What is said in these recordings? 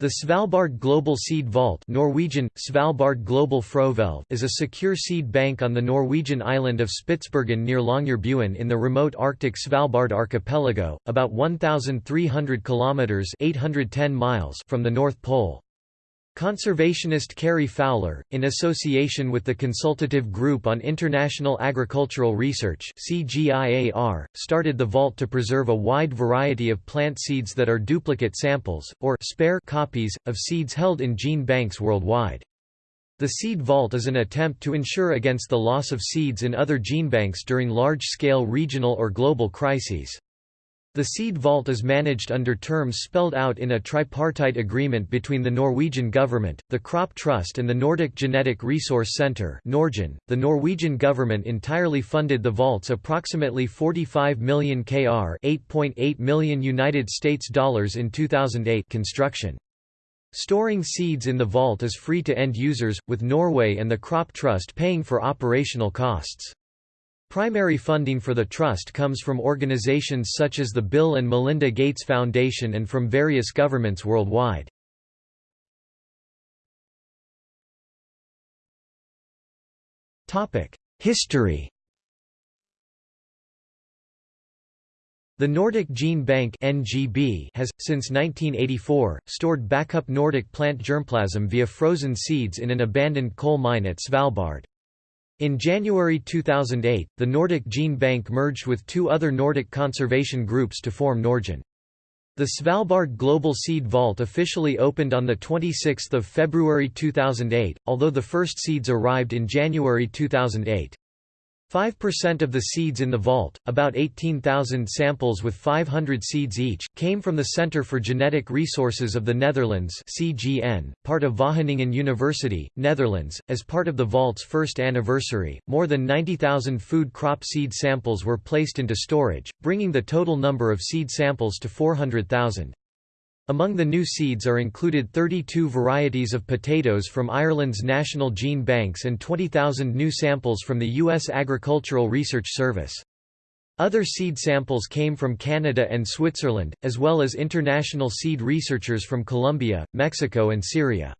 The Svalbard Global Seed Vault Norwegian, Svalbard Global Frøhvelv is a secure seed bank on the Norwegian island of Spitsbergen near Longyearbyen in the remote Arctic Svalbard archipelago, about 1,300 kilometres 810 miles from the North Pole. Conservationist Cary Fowler, in association with the Consultative Group on International Agricultural Research started the vault to preserve a wide variety of plant seeds that are duplicate samples, or spare copies, of seeds held in gene banks worldwide. The Seed Vault is an attempt to ensure against the loss of seeds in other gene banks during large-scale regional or global crises. The seed vault is managed under terms spelled out in a tripartite agreement between the Norwegian government, the Crop Trust and the Nordic Genetic Resource Centre The Norwegian government entirely funded the vault's approximately 45 million kr 8.8 million United States dollars in 2008 construction. Storing seeds in the vault is free to end users, with Norway and the Crop Trust paying for operational costs. Primary funding for the trust comes from organizations such as the Bill and Melinda Gates Foundation and from various governments worldwide. History The Nordic Gene Bank (NGB) has, since 1984, stored backup Nordic plant germplasm via frozen seeds in an abandoned coal mine at Svalbard. In January 2008, the Nordic Gene Bank merged with two other Nordic conservation groups to form NordGen. The Svalbard Global Seed Vault officially opened on 26 February 2008, although the first seeds arrived in January 2008. 5% of the seeds in the vault, about 18,000 samples with 500 seeds each, came from the Centre for Genetic Resources of the Netherlands (CGN), part of Wageningen University, Netherlands. As part of the vault's first anniversary, more than 90,000 food crop seed samples were placed into storage, bringing the total number of seed samples to 400,000. Among the new seeds are included 32 varieties of potatoes from Ireland's National Gene Banks and 20,000 new samples from the U.S. Agricultural Research Service. Other seed samples came from Canada and Switzerland, as well as international seed researchers from Colombia, Mexico and Syria.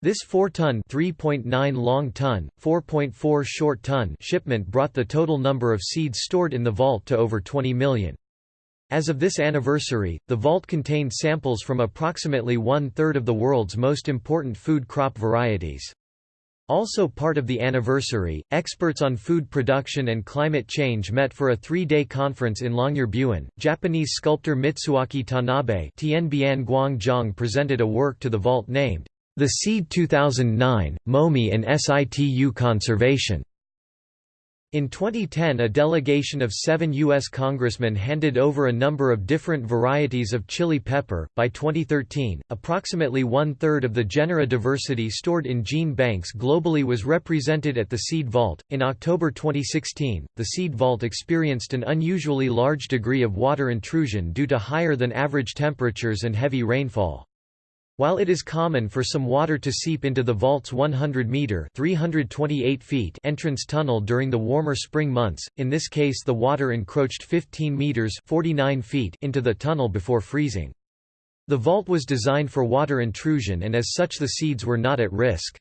This 4-ton (3.9 long-ton, 4.4 short-ton) shipment brought the total number of seeds stored in the vault to over 20 million. As of this anniversary, the vault contained samples from approximately one-third of the world's most important food crop varieties. Also part of the anniversary, experts on food production and climate change met for a three-day conference in Longyearbyen. Japanese sculptor Mitsuaki Tanabe Tianbian Guangzhong presented a work to the vault named, The Seed 2009, Momi and Situ Conservation. In 2010 a delegation of seven U.S. congressmen handed over a number of different varieties of chili pepper. By 2013, approximately one-third of the genera diversity stored in gene banks globally was represented at the Seed Vault. In October 2016, the Seed Vault experienced an unusually large degree of water intrusion due to higher than average temperatures and heavy rainfall. While it is common for some water to seep into the vault's 100-metre entrance tunnel during the warmer spring months, in this case the water encroached 15 metres 49 feet into the tunnel before freezing. The vault was designed for water intrusion and as such the seeds were not at risk.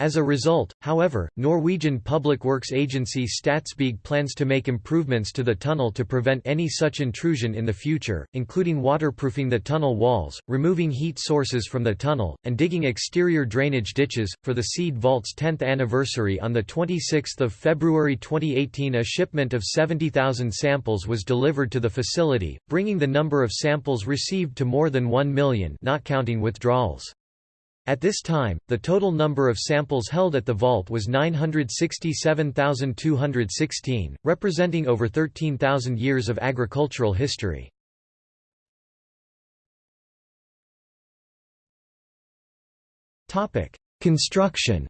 As a result, however, Norwegian public works agency Statsbygg plans to make improvements to the tunnel to prevent any such intrusion in the future, including waterproofing the tunnel walls, removing heat sources from the tunnel, and digging exterior drainage ditches. For the Seed Vault's 10th anniversary on 26 February 2018 a shipment of 70,000 samples was delivered to the facility, bringing the number of samples received to more than 1 million not counting withdrawals. At this time, the total number of samples held at the vault was 967,216, representing over 13,000 years of agricultural history. Construction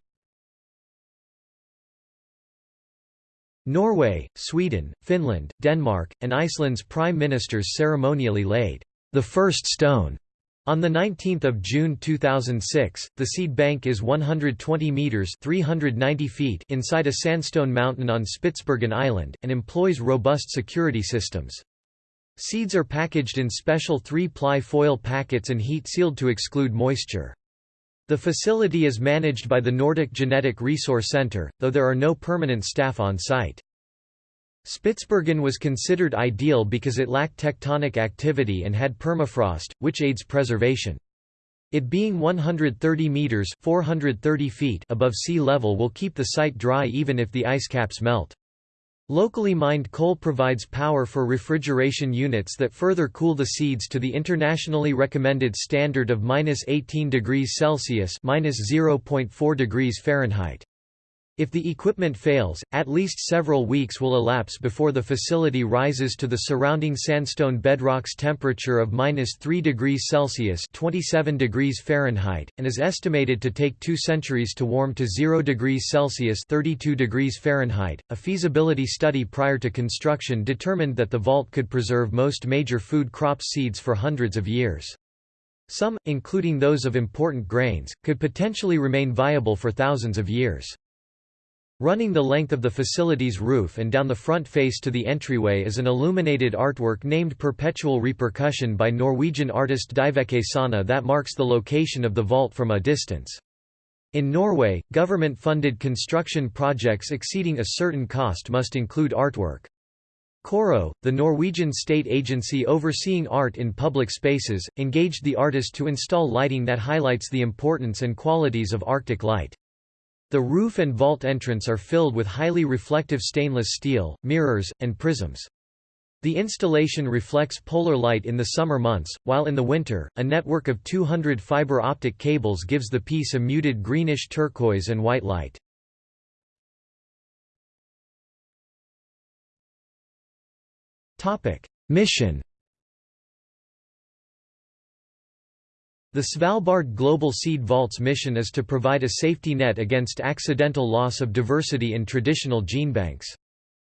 Norway, Sweden, Finland, Denmark, and Iceland's prime ministers ceremonially laid the first stone on 19 June 2006, the seed bank is 120 metres 390 feet inside a sandstone mountain on Spitsbergen Island, and employs robust security systems. Seeds are packaged in special three-ply foil packets and heat-sealed to exclude moisture. The facility is managed by the Nordic Genetic Resource Center, though there are no permanent staff on site. Spitsbergen was considered ideal because it lacked tectonic activity and had permafrost, which aids preservation. It being 130 meters (430 feet) above sea level will keep the site dry even if the ice caps melt. Locally mined coal provides power for refrigeration units that further cool the seeds to the internationally recommended standard of 18 degrees Celsius (-0.4 degrees Fahrenheit). If the equipment fails, at least several weeks will elapse before the facility rises to the surrounding sandstone bedrock's temperature of -3 degrees Celsius (27 degrees Fahrenheit) and is estimated to take 2 centuries to warm to 0 degrees Celsius (32 degrees Fahrenheit). A feasibility study prior to construction determined that the vault could preserve most major food crop seeds for hundreds of years. Some, including those of important grains, could potentially remain viable for thousands of years. Running the length of the facility's roof and down the front face to the entryway is an illuminated artwork named Perpetual Repercussion by Norwegian artist Dyveke Sanne that marks the location of the vault from a distance. In Norway, government-funded construction projects exceeding a certain cost must include artwork. KORO, the Norwegian state agency overseeing art in public spaces, engaged the artist to install lighting that highlights the importance and qualities of Arctic light. The roof and vault entrance are filled with highly reflective stainless steel, mirrors, and prisms. The installation reflects polar light in the summer months, while in the winter, a network of 200 fiber optic cables gives the piece a muted greenish turquoise and white light. Mission The Svalbard Global Seed Vault's mission is to provide a safety net against accidental loss of diversity in traditional genebanks.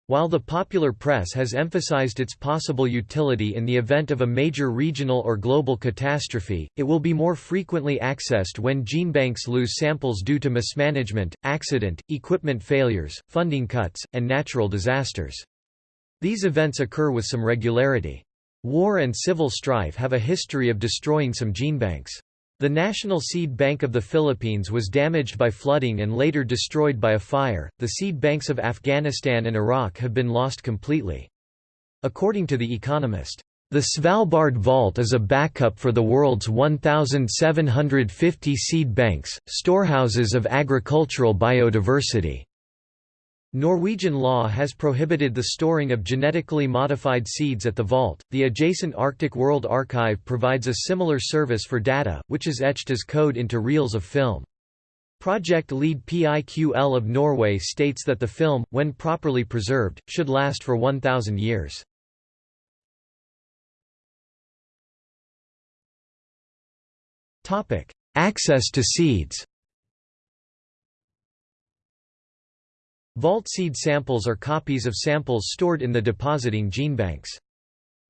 While the popular press has emphasized its possible utility in the event of a major regional or global catastrophe, it will be more frequently accessed when genebanks lose samples due to mismanagement, accident, equipment failures, funding cuts, and natural disasters. These events occur with some regularity. War and civil strife have a history of destroying some genebanks. The National Seed Bank of the Philippines was damaged by flooding and later destroyed by a fire. The seed banks of Afghanistan and Iraq have been lost completely. According to The Economist, the Svalbard Vault is a backup for the world's 1,750 seed banks, storehouses of agricultural biodiversity. Norwegian law has prohibited the storing of genetically modified seeds at the vault. The adjacent Arctic World Archive provides a similar service for data, which is etched as code into reels of film. Project lead PIQL of Norway states that the film, when properly preserved, should last for 1,000 years. Access to seeds Vault seed samples are copies of samples stored in the depositing genebanks.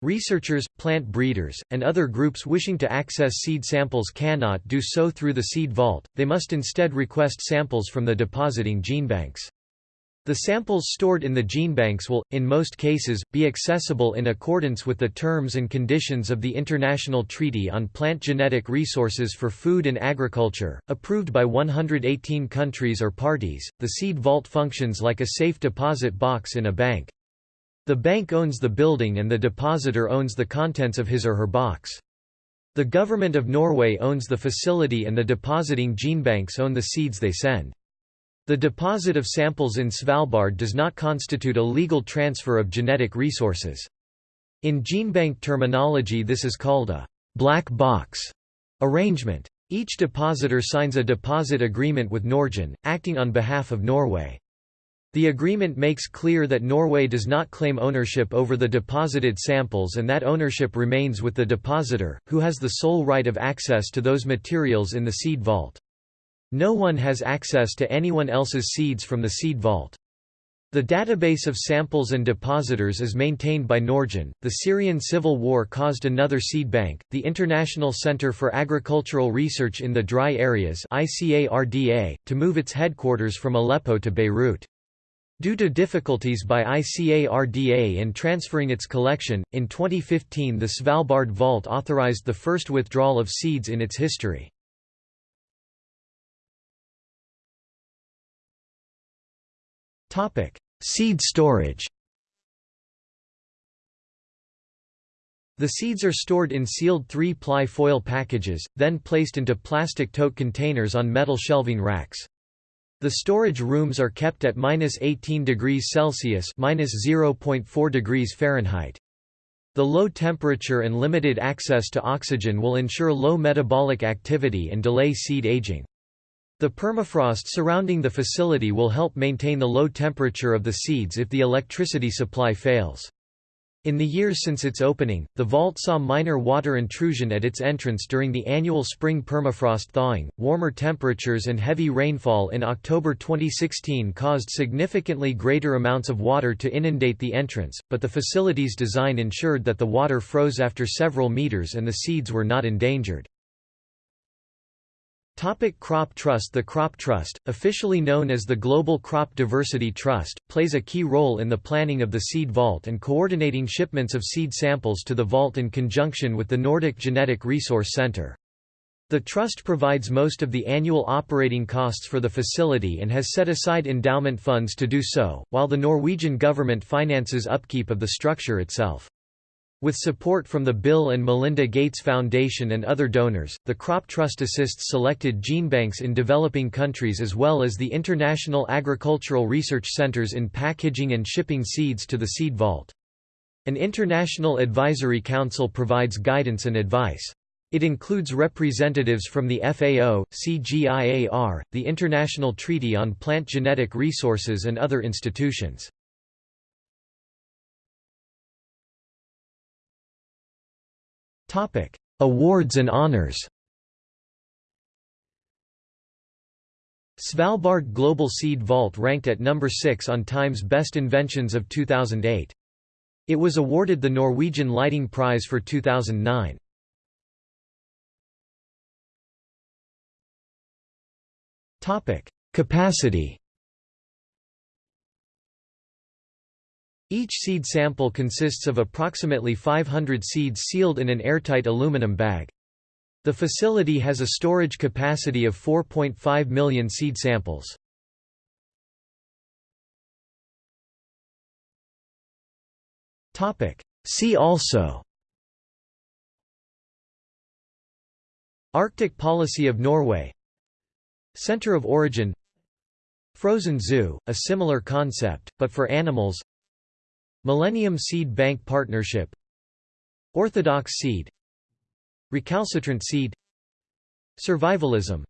Researchers, plant breeders, and other groups wishing to access seed samples cannot do so through the seed vault, they must instead request samples from the depositing genebanks. The samples stored in the genebanks will, in most cases, be accessible in accordance with the terms and conditions of the International Treaty on Plant Genetic Resources for Food and Agriculture, approved by 118 countries or parties. The seed vault functions like a safe deposit box in a bank. The bank owns the building and the depositor owns the contents of his or her box. The government of Norway owns the facility and the depositing genebanks own the seeds they send. The deposit of samples in Svalbard does not constitute a legal transfer of genetic resources. In GeneBank terminology this is called a «black box» arrangement. Each depositor signs a deposit agreement with NordGen, acting on behalf of Norway. The agreement makes clear that Norway does not claim ownership over the deposited samples and that ownership remains with the depositor, who has the sole right of access to those materials in the seed vault. No one has access to anyone else's seeds from the seed vault. The database of samples and depositors is maintained by NordGen. The Syrian civil war caused another seed bank, the International Center for Agricultural Research in the Dry Areas (ICARDA), to move its headquarters from Aleppo to Beirut. Due to difficulties by ICARDA in transferring its collection, in 2015 the Svalbard Vault authorized the first withdrawal of seeds in its history. Seed storage The seeds are stored in sealed 3-ply foil packages, then placed into plastic tote containers on metal shelving racks. The storage rooms are kept at minus 18 degrees Celsius minus 0.4 degrees Fahrenheit. The low temperature and limited access to oxygen will ensure low metabolic activity and delay seed aging. The permafrost surrounding the facility will help maintain the low temperature of the seeds if the electricity supply fails. In the years since its opening, the vault saw minor water intrusion at its entrance during the annual spring permafrost thawing. Warmer temperatures and heavy rainfall in October 2016 caused significantly greater amounts of water to inundate the entrance, but the facility's design ensured that the water froze after several meters and the seeds were not endangered. Topic crop Trust The Crop Trust, officially known as the Global Crop Diversity Trust, plays a key role in the planning of the seed vault and coordinating shipments of seed samples to the vault in conjunction with the Nordic Genetic Resource Center. The Trust provides most of the annual operating costs for the facility and has set aside endowment funds to do so, while the Norwegian government finances upkeep of the structure itself. With support from the Bill and Melinda Gates Foundation and other donors, the Crop Trust assists selected genebanks in developing countries as well as the international agricultural research centers in packaging and shipping seeds to the seed vault. An international advisory council provides guidance and advice. It includes representatives from the FAO, CGIAR, the International Treaty on Plant Genetic Resources and other institutions. Topic: Awards and honors. Svalbard Global Seed Vault ranked at number 6 on Time's Best Inventions of 2008. It was awarded the Norwegian Lighting Prize for 2009. Topic: Capacity. Each seed sample consists of approximately 500 seeds sealed in an airtight aluminum bag. The facility has a storage capacity of 4.5 million seed samples. See also Arctic policy of Norway Center of origin Frozen zoo, a similar concept, but for animals Millennium Seed Bank Partnership Orthodox seed Recalcitrant seed Survivalism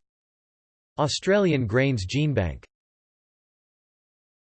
Australian Grains Genebank